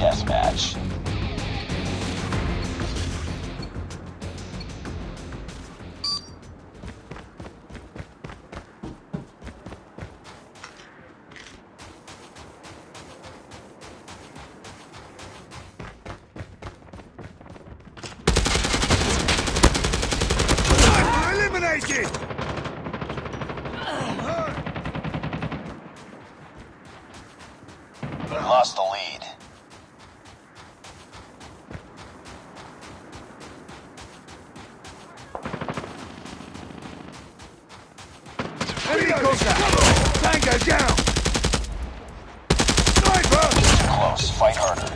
match. Eliminated! Lost the lead. Tango down! Sniper! Close. Fight harder.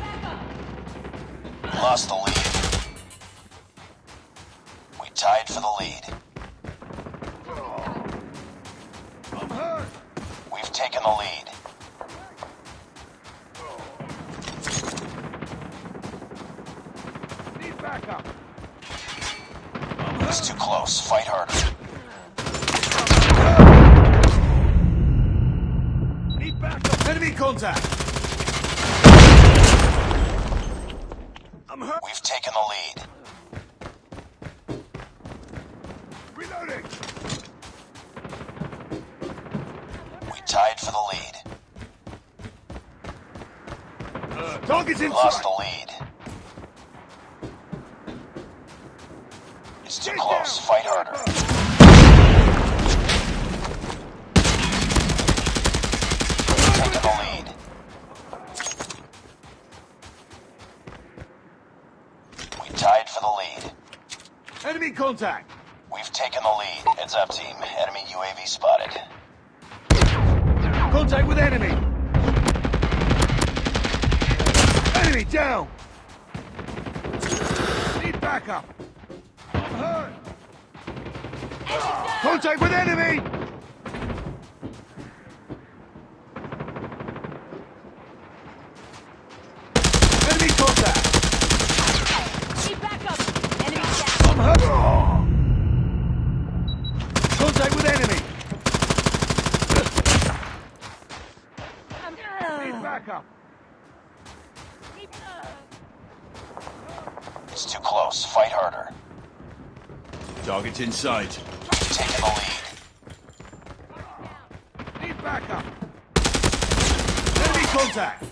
Lost the lead. We tied for the lead. We've taken the lead. Too close. Fight harder. Enemy contact! I'm hurt! We've taken the lead. Reloading! We tied for the lead. Uh, target's in Lost the lead. It's too Get close. down, Fight harder. Taking the lead. We tied for the lead. Enemy contact! We've taken the lead. Heads up, team. Enemy UAV spotted. Contact with enemy! Enemy down! Need backup! Hurt! Contact with! Enemy contact! Need backup! Enemy down! I'm hurt! Contact with enemy! Need backup! Need- It's too close. Fight harder. Target's in sight. We've taken the lead. Need backup! Enemy contact!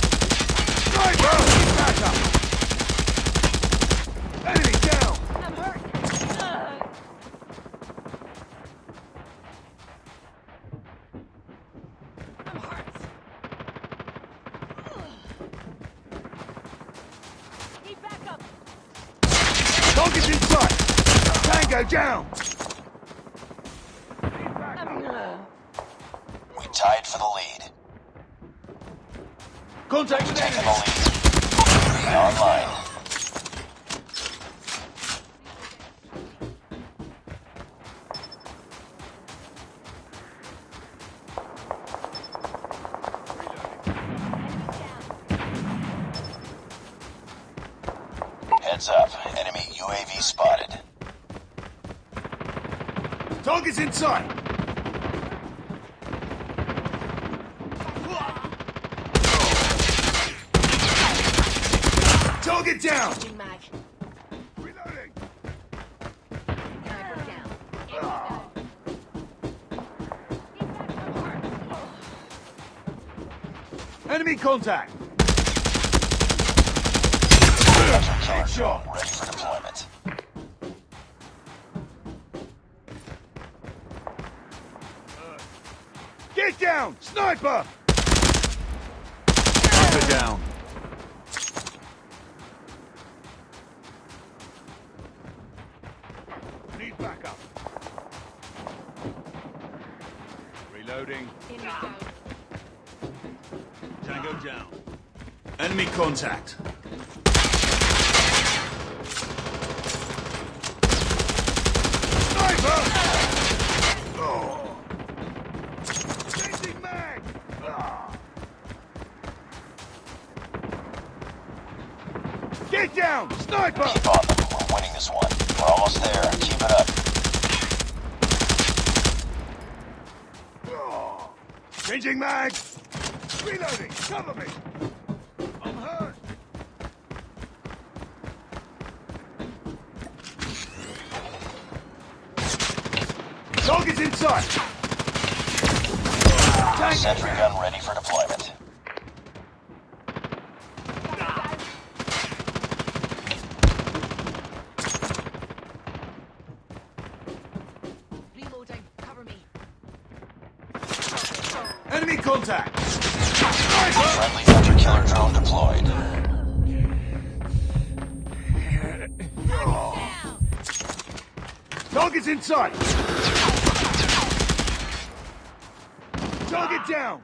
Sniper! Need backup! Enemy down! I'm hurt! Ugh. I'm hurt! Need backup! Target's in sight! Tango down! Need backup! I'm- We tied for the lead. Contact with enemy! the lead. Online. Heads up. Enemy UAV spotted. Target's in sight! Target down! Changing. Reloading! Down. Enemy down. Need backup. Contact! Killer down! Sniper! Sniper down! Need backup. Reloading. Down. Tango down. Enemy contact. Sniper! Oh. Changing mag! Ah. Get down! Sniper! Keep on them. We're winning this one. We're almost there. Keep it up. Oh. Changing mag! Reloading! Cover me! I'm hurt! Target's in sight! Tank! Sentry gun ready for deployment. Reloading. Cover me. Enemy contact! Friendly hunter killer drone deployed. Target's in sight! Target down!